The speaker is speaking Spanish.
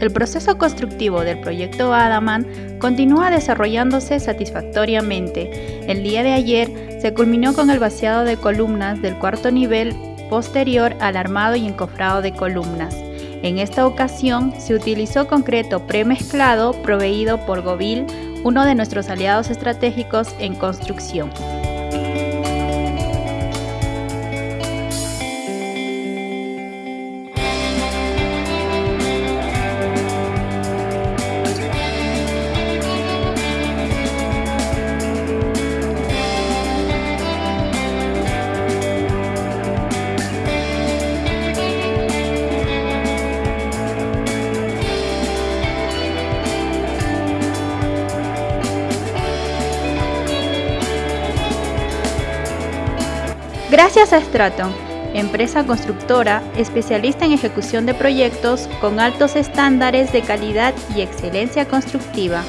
el proceso constructivo del proyecto Adaman continúa desarrollándose satisfactoriamente. El día de ayer se culminó con el vaciado de columnas del cuarto nivel posterior al armado y encofrado de columnas. En esta ocasión se utilizó concreto premezclado proveído por Govil, uno de nuestros aliados estratégicos en construcción. Gracias a Straton, empresa constructora especialista en ejecución de proyectos con altos estándares de calidad y excelencia constructiva.